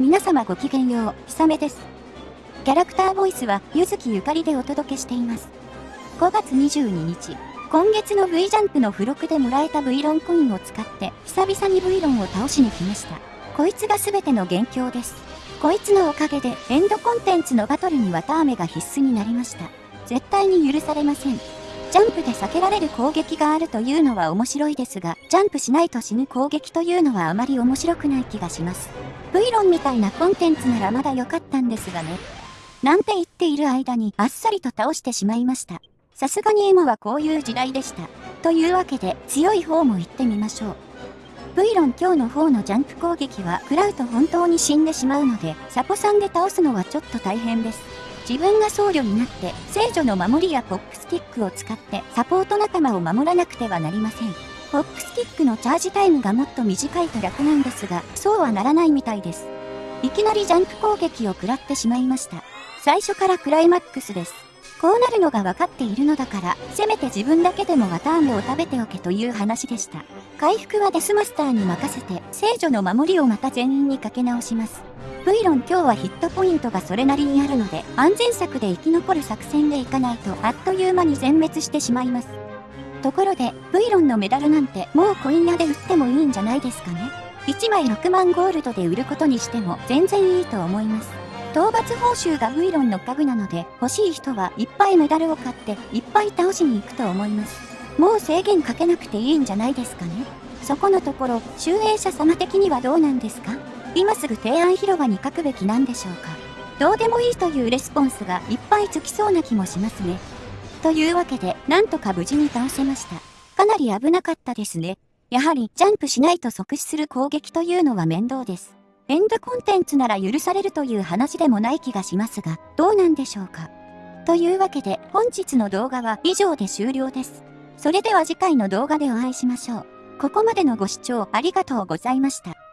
皆様ごきげんよう、ひさめです。キャラクターボイスは、ゆずきゆかりでお届けしています。5月22日、今月の V ジャンプの付録でもらえた V ロンコインを使って、久々に V ロンを倒しに来ました。こいつが全ての元凶です。こいつのおかげで、エンドコンテンツのバトルに綿あめが必須になりました。絶対に許されません。ジャンプで避けられる攻撃があるというのは面白いですが、ジャンプしないと死ぬ攻撃というのはあまり面白くない気がします。V 論みたいなコンテンツならまだ良かったんですがね。なんて言っている間にあっさりと倒してしまいました。さすがに今はこういう時代でした。というわけで強い方も行ってみましょう。V 論今日の方のジャンプ攻撃は食らうと本当に死んでしまうので、サポさんで倒すのはちょっと大変です。自分が僧侶になって聖女の守りやポップスティックを使ってサポート仲間を守らなくてはなりません。ポップスティックのチャージタイムがもっと短いと楽なんですが、そうはならないみたいです。いきなりジャンプ攻撃を食らってしまいました。最初からクライマックスです。こうなるのが分かっているのだから、せめて自分だけでも綿あめを食べておけという話でした。回復はデスマスターに任せて、聖女の守りをまた全員にかけ直します。V ロン今日はヒットポイントがそれなりにあるので、安全策で生き残る作戦でいかないとあっという間に全滅してしまいます。ところで、V ロンのメダルなんてもうコイン屋で売ってもいいんじゃないですかね。1枚6万ゴールドで売ることにしても全然いいと思います。討伐報酬が V ロンの家具なので、欲しい人はいっぱいメダルを買っていっぱい倒しに行くと思います。もう制限かけなくていいんじゃないですかね。そこのところ、集英者様的にはどうなんですか？今すぐ提案広場に書くべきなんでしょうか？どうでもいいというレスポンスがいっぱいつきそうな気もしますね。というわけで、なんとか無事に倒せました。かなり危なかったですね。やはり、ジャンプしないと即死する攻撃というのは面倒です。エンドコンテンツなら許されるという話でもない気がしますが、どうなんでしょうか。というわけで、本日の動画は以上で終了です。それでは次回の動画でお会いしましょう。ここまでのご視聴ありがとうございました。